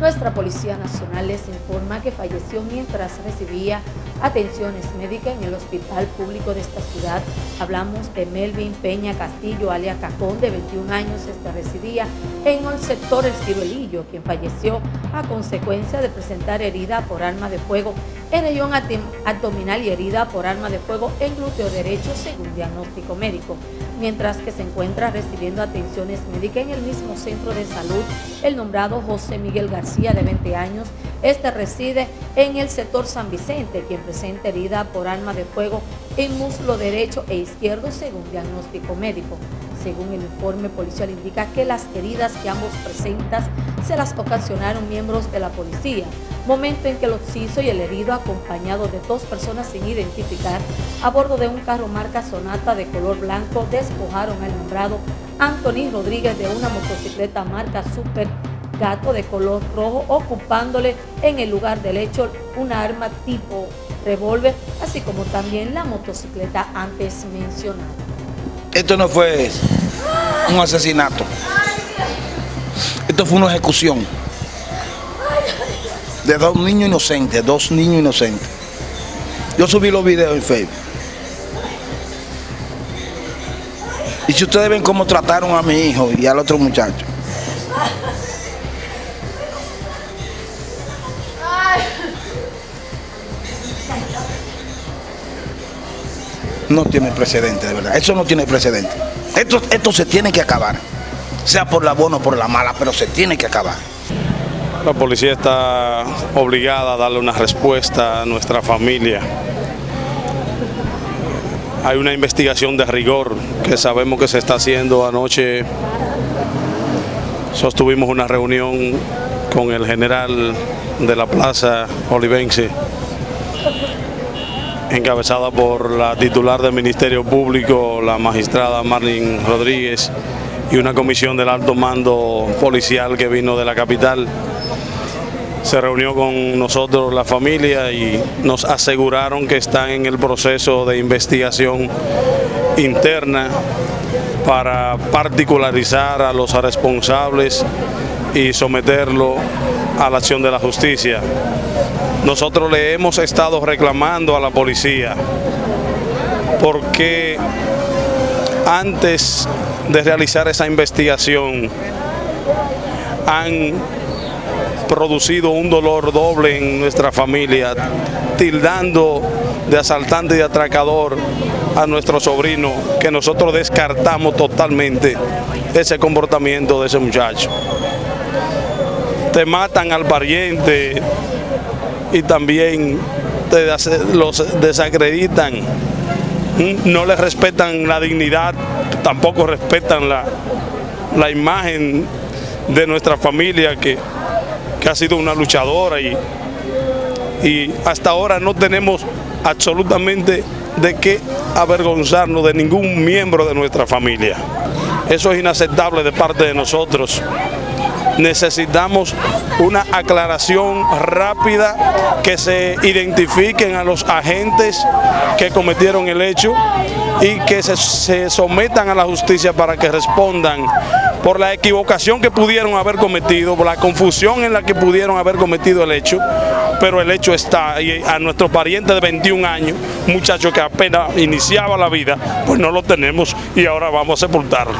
Nuestra Policía Nacional les informa que falleció mientras recibía atenciones médicas en el hospital público de esta ciudad. Hablamos de Melvin Peña Castillo, alia Cajón, de 21 años, este residía en el sector El Ciruelillo, quien falleció a consecuencia de presentar herida por arma de fuego en región abdominal y herida por arma de fuego en glúteo derecho según diagnóstico médico mientras que se encuentra recibiendo atenciones médicas en el mismo centro de salud el nombrado José Miguel García, de 20 años. Este reside en el sector San Vicente, quien presenta herida por arma de fuego en muslo derecho e izquierdo según diagnóstico médico. Según el informe policial indica que las heridas que ambos presentan se las ocasionaron miembros de la policía, momento en que el occiso y el herido acompañado de dos personas sin identificar a bordo de un carro marca Sonata de color blanco despojaron al nombrado Anthony Rodríguez de una motocicleta marca Super Gato de color rojo ocupándole en el lugar del hecho una arma tipo revólver así como también la motocicleta antes mencionada. Esto no fue un asesinato. Esto fue una ejecución de dos niños inocentes, dos niños inocentes. Yo subí los videos en Facebook. Y si ustedes ven cómo trataron a mi hijo y al otro muchacho. No tiene precedente, de verdad. Eso no tiene precedente. Esto, esto se tiene que acabar. Sea por la buena o por la mala, pero se tiene que acabar. La policía está obligada a darle una respuesta a nuestra familia. Hay una investigación de rigor que sabemos que se está haciendo. Anoche sostuvimos una reunión con el general de la Plaza Olivense, encabezada por la titular del Ministerio Público, la magistrada Marlene Rodríguez, y una comisión del alto mando policial que vino de la capital se reunió con nosotros la familia y nos aseguraron que están en el proceso de investigación interna para particularizar a los responsables y someterlo a la acción de la justicia. Nosotros le hemos estado reclamando a la policía porque antes de realizar esa investigación han producido un dolor doble en nuestra familia, tildando de asaltante y atracador a nuestro sobrino, que nosotros descartamos totalmente ese comportamiento de ese muchacho. Te matan al pariente y también los desacreditan, no les respetan la dignidad, tampoco respetan la, la imagen de nuestra familia que que ha sido una luchadora y, y hasta ahora no tenemos absolutamente de qué avergonzarnos de ningún miembro de nuestra familia. Eso es inaceptable de parte de nosotros. Necesitamos una aclaración rápida, que se identifiquen a los agentes que cometieron el hecho y que se, sometan a la justicia para que respondan por la equivocación que pudieron haber cometido, por la confusión en la que pudieron haber cometido el hecho, pero el hecho está, y a nuestro pariente de 21 años, muchacho que apenas iniciaba la vida, pues no lo tenemos y ahora vamos a sepultarlo.